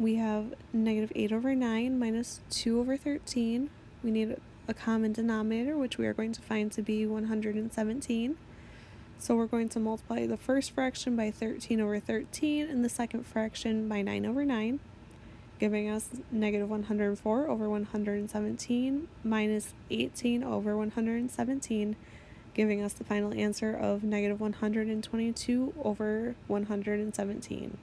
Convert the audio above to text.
we have negative 8 over 9 minus 2 over 13. We need a common denominator, which we are going to find to be 117. So we're going to multiply the first fraction by 13 over 13 and the second fraction by 9 over 9, giving us negative 104 over 117 minus 18 over 117, giving us the final answer of negative 122 over 117.